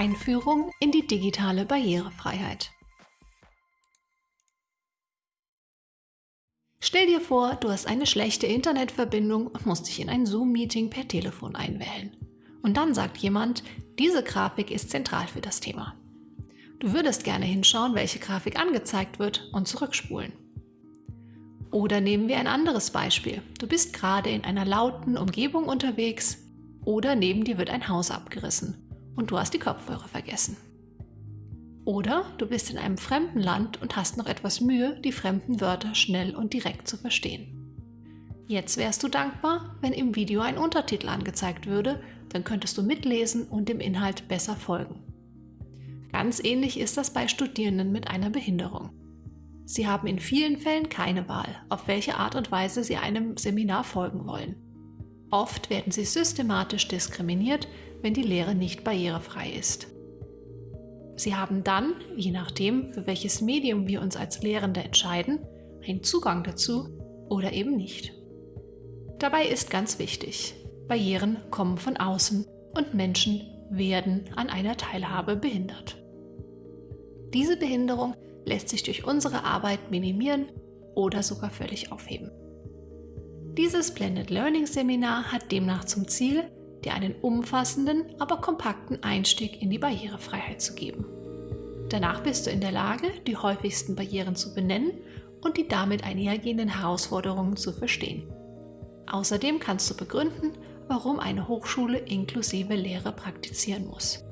Einführung in die digitale Barrierefreiheit. Stell dir vor, du hast eine schlechte Internetverbindung und musst dich in ein Zoom-Meeting per Telefon einwählen. Und dann sagt jemand, diese Grafik ist zentral für das Thema. Du würdest gerne hinschauen, welche Grafik angezeigt wird und zurückspulen. Oder nehmen wir ein anderes Beispiel. Du bist gerade in einer lauten Umgebung unterwegs oder neben dir wird ein Haus abgerissen und du hast die Kopfhörer vergessen. Oder du bist in einem fremden Land und hast noch etwas Mühe, die fremden Wörter schnell und direkt zu verstehen. Jetzt wärst du dankbar, wenn im Video ein Untertitel angezeigt würde, dann könntest du mitlesen und dem Inhalt besser folgen. Ganz ähnlich ist das bei Studierenden mit einer Behinderung. Sie haben in vielen Fällen keine Wahl, auf welche Art und Weise sie einem Seminar folgen wollen. Oft werden sie systematisch diskriminiert, wenn die Lehre nicht barrierefrei ist. Sie haben dann, je nachdem, für welches Medium wir uns als Lehrende entscheiden, einen Zugang dazu oder eben nicht. Dabei ist ganz wichtig, Barrieren kommen von außen und Menschen werden an einer Teilhabe behindert. Diese Behinderung lässt sich durch unsere Arbeit minimieren oder sogar völlig aufheben. Dieses Blended Learning Seminar hat demnach zum Ziel, dir einen umfassenden, aber kompakten Einstieg in die Barrierefreiheit zu geben. Danach bist du in der Lage, die häufigsten Barrieren zu benennen und die damit einhergehenden Herausforderungen zu verstehen. Außerdem kannst du begründen, warum eine Hochschule inklusive Lehre praktizieren muss.